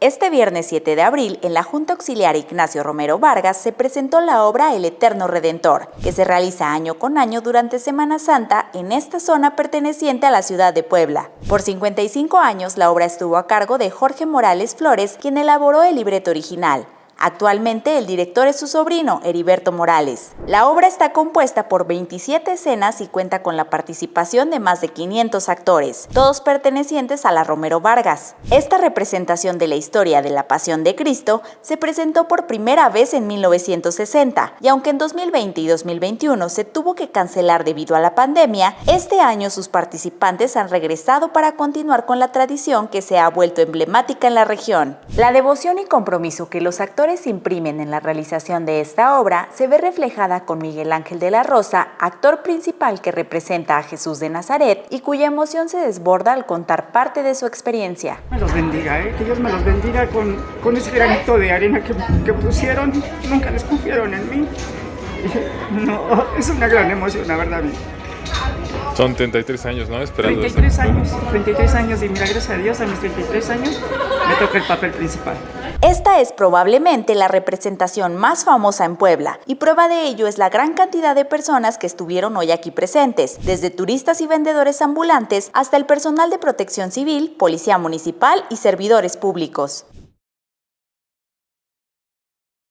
Este viernes 7 de abril, en la Junta Auxiliar Ignacio Romero Vargas, se presentó la obra El Eterno Redentor, que se realiza año con año durante Semana Santa en esta zona perteneciente a la ciudad de Puebla. Por 55 años, la obra estuvo a cargo de Jorge Morales Flores, quien elaboró el libreto original. Actualmente el director es su sobrino, Heriberto Morales. La obra está compuesta por 27 escenas y cuenta con la participación de más de 500 actores, todos pertenecientes a la Romero Vargas. Esta representación de la historia de la Pasión de Cristo se presentó por primera vez en 1960 y aunque en 2020 y 2021 se tuvo que cancelar debido a la pandemia, este año sus participantes han regresado para continuar con la tradición que se ha vuelto emblemática en la región. La devoción y compromiso que los actores imprimen en la realización de esta obra se ve reflejada con Miguel Ángel de la Rosa, actor principal que representa a Jesús de Nazaret y cuya emoción se desborda al contar parte de su experiencia. Me los bendiga, ¿eh? que Dios me los bendiga con, con ese granito de arena que, que pusieron, nunca les confiaron en mí. No, es una gran emoción, la verdad. Son 33 años, ¿no? Esperando 33 años, 33 años y mira, gracias a Dios, a mis 33 años me toca el papel principal. Esta es probablemente la representación más famosa en Puebla y prueba de ello es la gran cantidad de personas que estuvieron hoy aquí presentes, desde turistas y vendedores ambulantes hasta el personal de protección civil, policía municipal y servidores públicos.